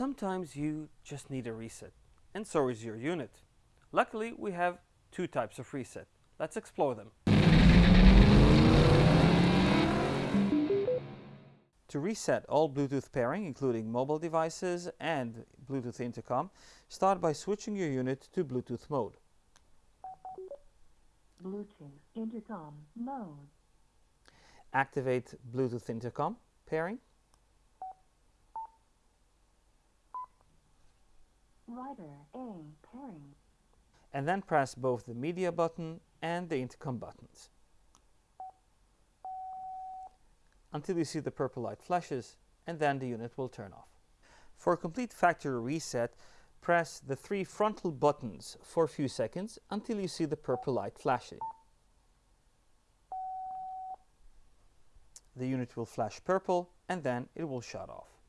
Sometimes you just need a reset, and so is your unit. Luckily, we have two types of reset. Let's explore them. To reset all Bluetooth pairing, including mobile devices and Bluetooth intercom, start by switching your unit to Bluetooth mode. Bluetooth intercom mode. Activate Bluetooth intercom pairing. A pairing. And then press both the media button and the intercom buttons. Until you see the purple light flashes and then the unit will turn off. For a complete factory reset, press the three frontal buttons for a few seconds until you see the purple light flashing. The unit will flash purple and then it will shut off.